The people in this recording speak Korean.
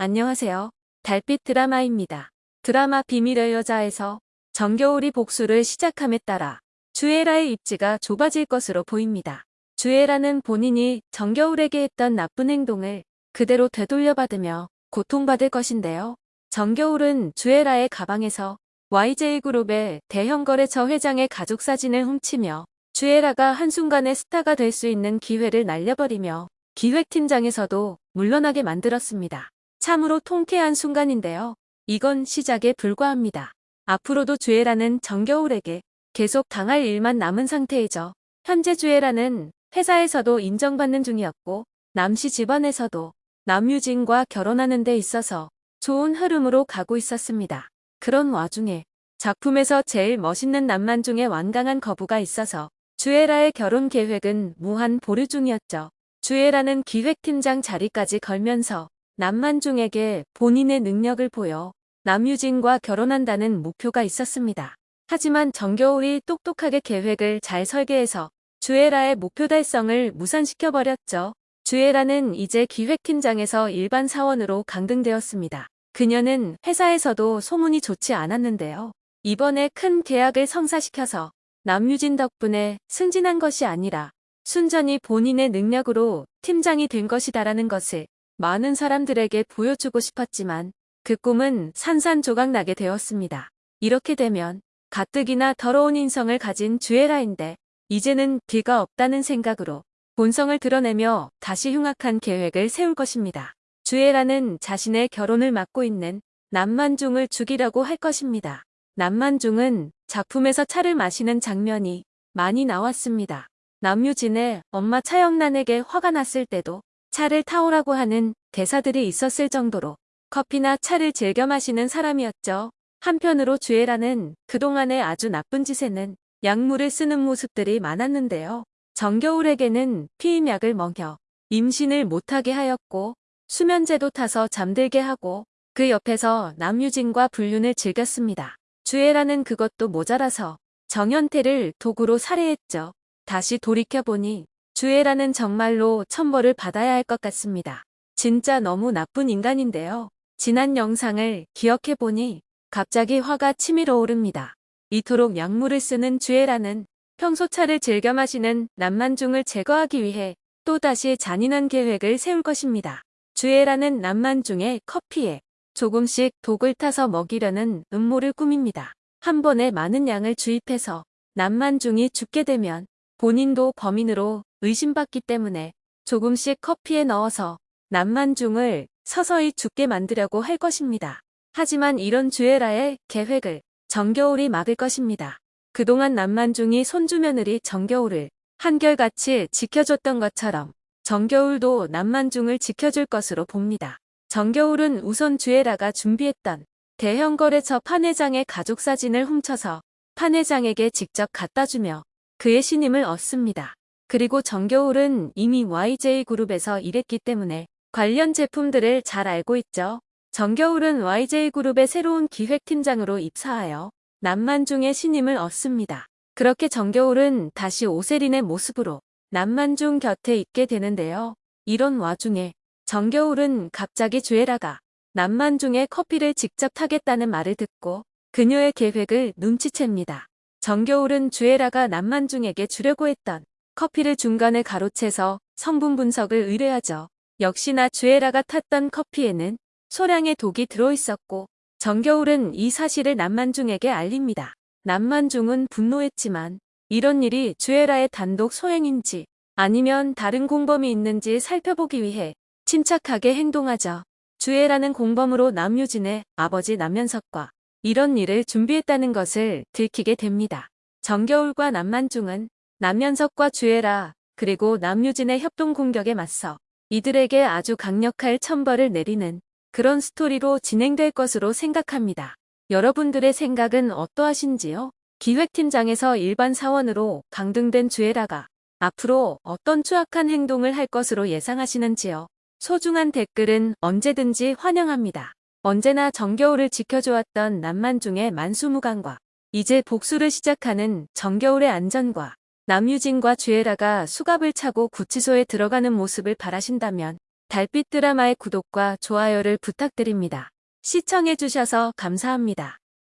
안녕하세요. 달빛 드라마입니다. 드라마 비밀의 여자에서 정겨울이 복수를 시작함에 따라 주애라의 입지가 좁아질 것으로 보입니다. 주애라는 본인이 정겨울에게 했던 나쁜 행동을 그대로 되돌려받으며 고통받을 것인데요. 정겨울은 주애라의 가방에서 YJ그룹의 대형거래처 회장의 가족 사진을 훔치며 주애라가 한순간에 스타가 될 수 있는 기회를 날려버리며 기획팀장에서도 물러나게 만들었습니다. 참으로 통쾌한 순간인데요. 이건 시작에 불과합니다. 앞으로도 주애라는 정겨울에게 계속 당할 일만 남은 상태이죠. 현재 주애라는 회사에서도 인정받는 중이었고 남씨 집안에서도 남유진과 결혼하는 데 있어서 좋은 흐름으로 가고 있었습니다. 그런 와중에 작품에서 제일 멋있는 남만 중에 완강한 거부가 있어서 주애라의 결혼 계획은 무한 보류 중이었죠. 주애라는 기획팀장 자리까지 걸면서 남만중에게 본인의 능력을 보여 남유진과 결혼한다는 목표가 있었습니다. 하지만 정겨울이 똑똑하게 계획을 잘 설계해서 주애라의 목표 달성을 무산시켜버렸죠. 주애라는 이제 기획팀장에서 일반 사원으로 강등되었습니다. 그녀는 회사에서도 소문이 좋지 않았는데요. 이번에 큰 계약을 성사시켜서 남유진 덕분에 승진한 것이 아니라 순전히 본인의 능력으로 팀장이 된 것이다라는 것을 많은 사람들에게 보여주고 싶었지만 그 꿈은 산산조각나게 되었습니다. 이렇게 되면 가뜩이나 더러운 인성을 가진 주애라인데 이제는 뒤가 없다는 생각으로 본성을 드러내며 다시 흉악한 계획을 세울 것입니다. 주애라는 자신의 결혼을 맡고 있는 남만중을 죽이려고 할 것입니다. 남만중은 작품에서 차를 마시는 장면이 많이 나왔습니다. 남유진의 엄마 차영란에게 화가 났을 때도 차를 타오라고 하는 대사들이 있었을 정도로 커피나 차를 즐겨 마시는 사람이었죠. 한편으로 주애라는 그동안의 아주 나쁜 짓에는 약물을 쓰는 모습들이 많았는데요. 정겨울에게는 피임약을 먹여 임신을 못하게 하였고 수면제도 타서 잠들게 하고 그 옆에서 남유진과 불륜을 즐겼습니다. 주애라는 그것도 모자라서 정현태를 도구로 살해했죠. 다시 돌이켜보니 주애라는 정말로 천벌을 받아야 할 것 같습니다. 진짜 너무 나쁜 인간인데요. 지난 영상을 기억해보니 갑자기 화가 치밀어 오릅니다. 이토록 약물을 쓰는 주애라는 평소 차를 즐겨 마시는 남만중을 제거하기 위해 또다시 잔인한 계획을 세울 것입니다. 주애라는 남만중의 커피에 조금씩 독을 타서 먹이려는 음모를 꾸밉니다. 한 번에 많은 양을 주입해서 남만중이 죽게 되면 본인도 범인으로 의심받기 때문에 조금씩 커피에 넣어서 남만중을 서서히 죽게 만들려고 할 것입니다. 하지만 이런 주애라의 계획을 정겨울이 막을 것입니다. 그동안 남만중이 손주 며느리 정겨울을 한결같이 지켜줬던 것처럼 정겨울도 남만중을 지켜줄 것으로 봅니다. 정겨울은 우선 주애라가 준비했던 대형 거래처 판회장의 가족 사진을 훔쳐서 판회장에게 직접 갖다주며 그의 신임을 얻습니다. 그리고 정겨울은 이미 YJ그룹에서 일했기 때문에 관련 제품들을 잘 알고 있죠. 정겨울은 YJ그룹의 새로운 기획팀장으로 입사하여 남만중의 신임을 얻습니다. 그렇게 정겨울은 다시 오세린의 모습으로 남만중 곁에 있게 되는데요. 이런 와중에 정겨울은 갑자기 주애라가 남만중의 커피를 직접 타겠다는 말을 듣고 그녀의 계획을 눈치챕니다. 정겨울은 주애라가 남만중에게 주려고 했던 커피를 중간에 가로채서 성분 분석을 의뢰하죠. 역시나 주애라가 탔던 커피에는 소량의 독이 들어있었고 정겨울은 이 사실을 남만중에게 알립니다. 남만중은 분노했지만 이런 일이 주애라의 단독 소행인지 아니면 다른 공범이 있는지 살펴보기 위해 침착하게 행동하죠. 주애라는 공범으로 남유진의 아버지 남면석과 이런 일을 준비했다는 것을 들키게 됩니다. 정겨울과 남만중은 남면석과 주애라 그리고 남유진의 협동 공격에 맞서 이들에게 아주 강력할 천벌을 내리는 그런 스토리로 진행될 것으로 생각합니다. 여러분들의 생각은 어떠하신지요? 기획팀장에서 일반 사원으로 강등된 주애라가 앞으로 어떤 추악한 행동을 할 것으로 예상하시는지요? 소중한 댓글은 언제든지 환영합니다. 언제나 정겨울을 지켜주었던 남만중의 만수무강과 이제 복수를 시작하는 정겨울의 안전과 남유진과 주애라가 수갑을 차고 구치소에 들어가는 모습을 바라신다면 달빛 드라마의 구독과 좋아요를 부탁드립니다. 시청해주셔서 감사합니다.